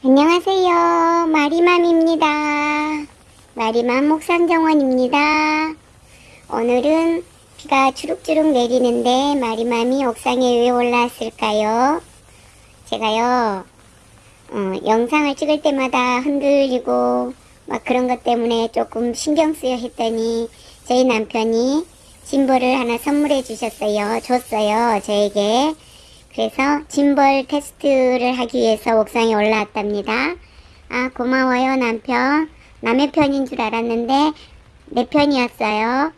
안녕하세요. 마리맘입니다. 마리맘 목상정원입니다. 오늘은 비가 주룩주룩 내리는데 마리맘이 옥상에 왜 올라왔을까요? 제가요, 어, 영상을 찍을 때마다 흔들리고 막 그런 것 때문에 조금 신경 쓰여 했더니 저희 남편이 짐벌을 하나 선물해 주셨어요. 줬어요. 저에게. 그래서 짐벌 테스트를 하기 위해서 옥상에 올라왔답니다. 아 고마워요 남편. 남의 편인 줄 알았는데 내 편이었어요.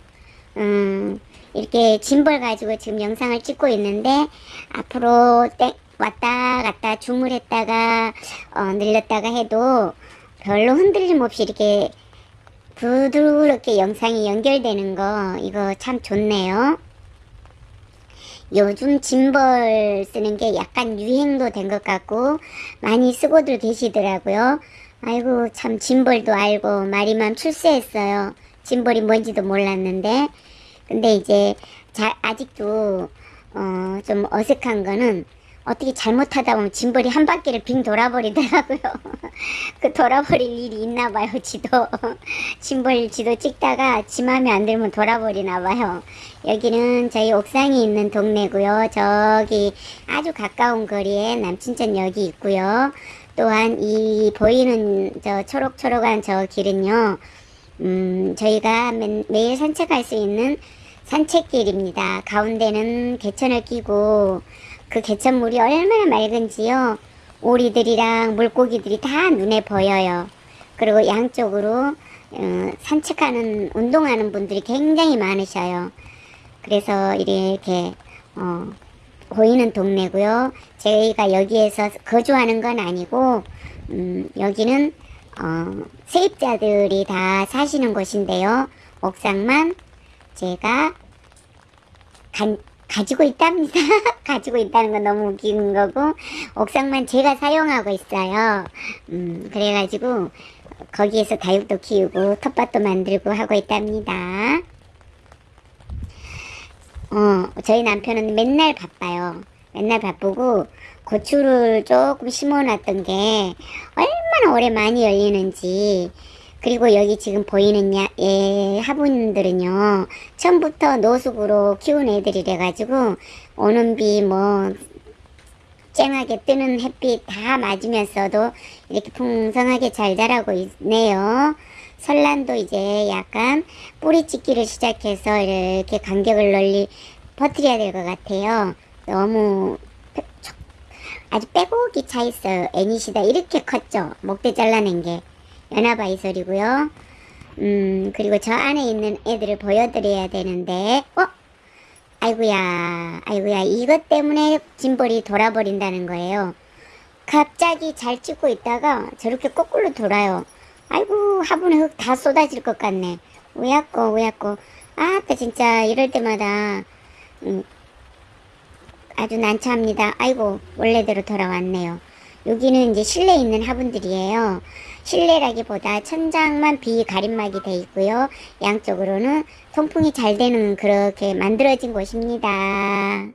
음 이렇게 짐벌 가지고 지금 영상을 찍고 있는데 앞으로 땡 왔다 갔다 주물했다가 어, 늘렸다가 해도 별로 흔들림 없이 이렇게 부드럽게 영상이 연결되는 거 이거 참 좋네요. 요즘 짐벌 쓰는 게 약간 유행도 된 것 같고 많이 쓰고들 계시더라고요. 아이고 참 짐벌도 알고 마리맘 출세했어요. 짐벌이 뭔지도 몰랐는데 근데 이제 자, 아직도 어, 좀 어색한 거는 어떻게 잘못하다 보면 짐벌이 한 바퀴를 빙 돌아버리더라고요. 그 돌아버릴 일이 있나 봐요, 지도. 짐벌 지도 찍다가 지 맘에 안 들면 돌아버리나 봐요. 여기는 저희 옥상이 있는 동네고요. 저기 아주 가까운 거리에 남친천역이 있고요. 또한 이 보이는 저 초록초록한 저 길은요. 음, 저희가 매, 매일 산책할 수 있는 산책길입니다. 가운데는 개천을 끼고 그 개천물이 얼마나 맑은지요. 오리들이랑 물고기들이 다 눈에 보여요. 그리고 양쪽으로 어, 산책하는 운동하는 분들이 굉장히 많으셔요. 그래서 이렇게 어, 보이는 동네고요. 저희가 여기에서 거주하는 건 아니고 음, 여기는 어, 세입자들이 다 사시는 곳인데요. 옥상만 제가 간, 가지고 있답니다. 가지고 있다는 건 너무 웃기는 거고 옥상만 제가 사용하고 있어요. 음, 그래가지고 거기에서 다육도 키우고 텃밭도 만들고 하고 있답니다. 어, 저희 남편은 맨날 바빠요. 맨날 바쁘고 고추를 조금 심어놨던 게 얼마나 오래 많이 열리는지 그리고 여기 지금 보이는 야, 예, 화분들은요 처음부터 노숙으로 키운 애들이래 가지고 오는 비 뭐 쨍하게 뜨는 햇빛 다 맞으면서도 이렇게 풍성하게 잘 자라고 있네요. 설란도 이제 약간 뿌리 찍기를 시작해서 이렇게 간격을 널리 퍼뜨려야 될 것 같아요. 너무 아주 빼곡이 차 있어요. 애니시다. 이렇게 컸죠. 목대 잘라낸 게 연화바이솔이고요. 음 그리고 저 안에 있는 애들을 보여드려야 되는데 어? 아이구야 아이구야 이것 때문에 짐벌이 돌아버린다는 거예요. 갑자기 잘 찍고 있다가 저렇게 거꾸로 돌아요. 아이고 화분에 흙 다 쏟아질 것 같네. 왜야꼬 왜야꼬 아따 진짜 이럴 때마다 음, 아주 난처합니다. 아이고 원래대로 돌아왔네요. 여기는 이제 실내에 있는 화분들이에요. 실내라기보다 천장만 비가림막이 돼 있고요. 양쪽으로는 통풍이 잘 되는 그렇게 만들어진 곳입니다.